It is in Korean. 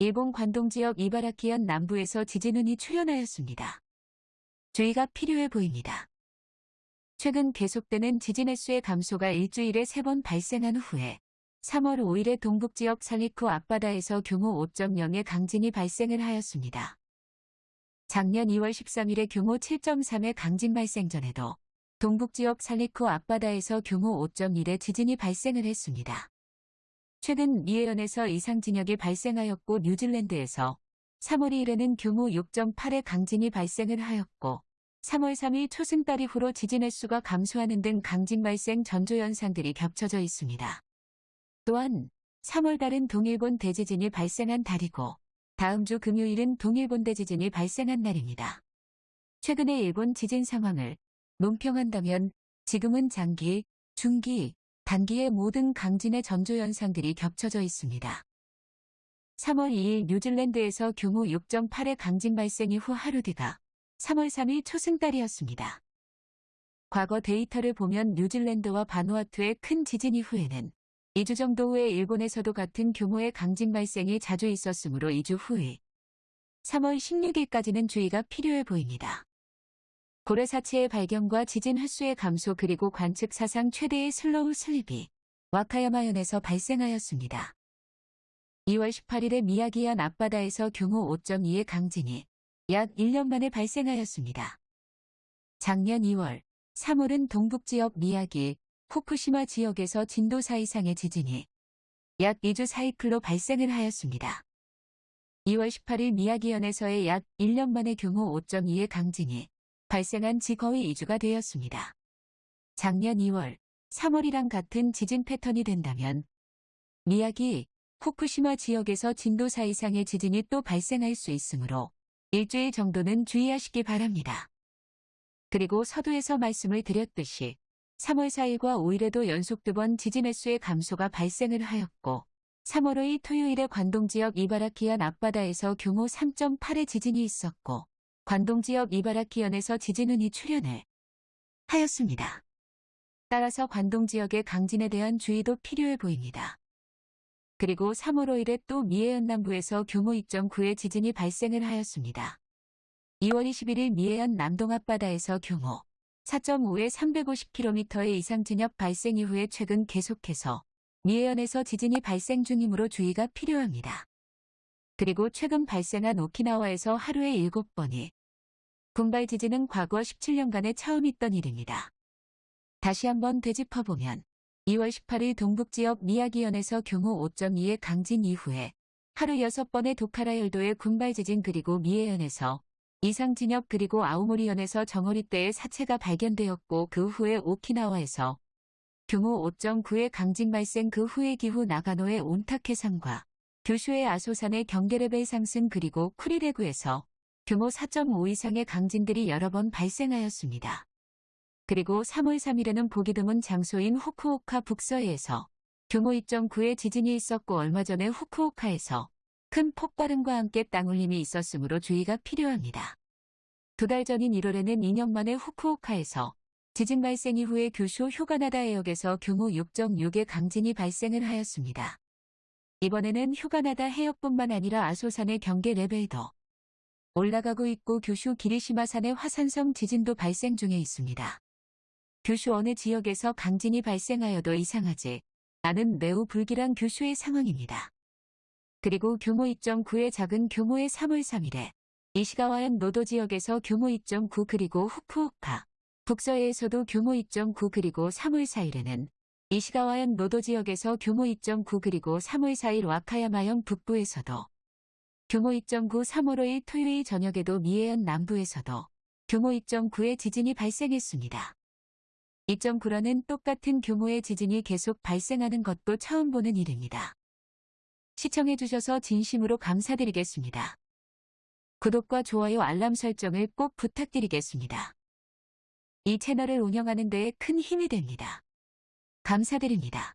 일본 관동 지역 이바라키현 남부에서 지진운이 출현하였습니다. 주의가 필요해 보입니다. 최근 계속되는 지진 횟수의 감소가 일주일에 세 번 발생한 후에 3월 5일에 동북 지역 살리쿠 앞바다에서 규모 5.0의 강진이 발생을 하였습니다. 작년 2월 13일에 규모 7.3의 강진 발생 전에도 동북 지역 살리쿠 앞바다에서 규모 5.1의 지진이 발생을 했습니다. 최근 미에현에서 이상 진역이 발생하였고 뉴질랜드에서 3월 2일에는 규모 6.8의 강진이 발생을 하였고 3월 3일 초승달 이후로 지진 횟수가 감소하는 등 강진 발생 전조 현상들이 겹쳐져 있습니다. 또한 3월 달은 동일본 대지진이 발생한 달이고 다음 주 금요일은 동일본 대지진이 발생한 날입니다. 최근의 일본 지진 상황을 논평한다면 지금은 장기, 중기, 단기의 모든 강진의 전조 현상들이 겹쳐져 있습니다. 3월 2일 뉴질랜드에서 규모 6.8의 강진 발생 이후 하루 뒤가 3월 3일 초승달이었습니다. 과거 데이터를 보면 뉴질랜드와 바누아투의 큰 지진 이후에는 2주 정도 후에 일본에서도 같은 규모의 강진 발생이 자주 있었으므로 2주 후에 3월 16일까지는 주의가 필요해 보입니다. 고래 사체의 발견과 지진 횟수의 감소 그리고 관측 사상 최대의 slow slip이 와카야마현에서 발생하였습니다. 2월 18일에 미야기현 앞바다에서 규모 5.2의 강진이 약 1년 만에 발생하였습니다. 작년 2월, 3월은 동북지역 미야기, 후쿠시마 지역에서 진도 4 이상의 지진이 약 2주 사이클로 발생을 하였습니다. 2월 18일 미야기현에서의 약 1년 만에 규모 5.2의 강진이 발생한 지 거의 2주가 되었습니다. 작년 2월, 3월이랑 같은 지진 패턴이 된다면 미야기, 후쿠시마 지역에서 진도 4 이상의 지진이 또 발생할 수 있으므로 일주일 정도는 주의하시기 바랍니다. 그리고 서두에서 말씀을 드렸듯이 3월 4일과 5일에도 연속 두 번 지진 횟수의 감소가 발생을 하였고 3월 5일 토요일에 관동 지역 이바라키현 앞바다에서 규모 3.8의 지진이 있었고 관동 지역 이바라키현에서 지진운이 출현을 하였습니다. 따라서 관동 지역의 강진에 대한 주의도 필요해 보입니다. 그리고 3월 5일에 또 미해현 남부에서 규모 2.9의 지진이 발생을 하였습니다. 2월 21일 미해현 남동 앞바다에서 규모 4.5의 350km의 이상 진역 발생 이후에 최근 계속해서 미해현에서 지진이 발생 중이므로 주의가 필요합니다. 그리고 최근 발생한 오키나와에서 하루에 7번이 군발 지진은 과거 17년간에 처음 있던 일입니다. 다시 한번 되짚어보면 2월 18일 동북지역 미야기현에서 규모 5.2의 강진 이후에 하루 6번의 도카라열도의 군발 지진 그리고 미해현에서 이상 진역 그리고 아우모리현에서 정어리대의 사체가 발견되었고 그 후에 오키나와에서 규모 5.9의 강진 발생 그 후에 기후 나가노의 온타케 산과 규슈의 아소산의 경계레벨 상승 그리고 쿠리레구에서 규모 4.5 이상의 강진들이 여러 번 발생하였습니다. 그리고 3월 3일에는 보기 드문 장소인 후쿠오카 북서해에서 규모 2.9의 지진이 있었고 얼마 전에 후쿠오카에서 큰 폭발음과 함께 땅울림이 있었으므로 주의가 필요합니다. 두 달 전인 1월에는 2년 만에 후쿠오카에서 지진 발생 이후에 규슈 휴가나다 해역에서 규모 6.6의 강진이 발생을 하였습니다. 이번에는 휴가나다 해역뿐만 아니라 아소산의 경계 레벨도 올라가고 있고 규슈 기리시마산의 화산성 지진도 발생 중에 있습니다. 규슈 어느 지역에서 강진이 발생하여도 이상하지 않은 매우 불길한 규슈의 상황입니다. 그리고 규모 2.9의 작은 규모의 3월 3일에 이시가와현 노도 지역에서 규모 2.9 그리고 후쿠오카, 북서해에서도 규모 2.9 그리고 3월 4일에는 이시가와현 노도 지역에서 규모 2.9 그리고 3월 4일 와카야마현 북부에서도 규모 2.9 3월 5일 토요일 저녁에도 미해현 남부에서도 규모 2.9의 지진이 발생했습니다. 2.9라는 똑같은 규모의 지진이 계속 발생하는 것도 처음 보는 일입니다. 시청해주셔서 진심으로 감사드리겠습니다. 구독과 좋아요 알람 설정을 꼭 부탁드리겠습니다. 이 채널을 운영하는 데에 큰 힘이 됩니다. 감사드립니다.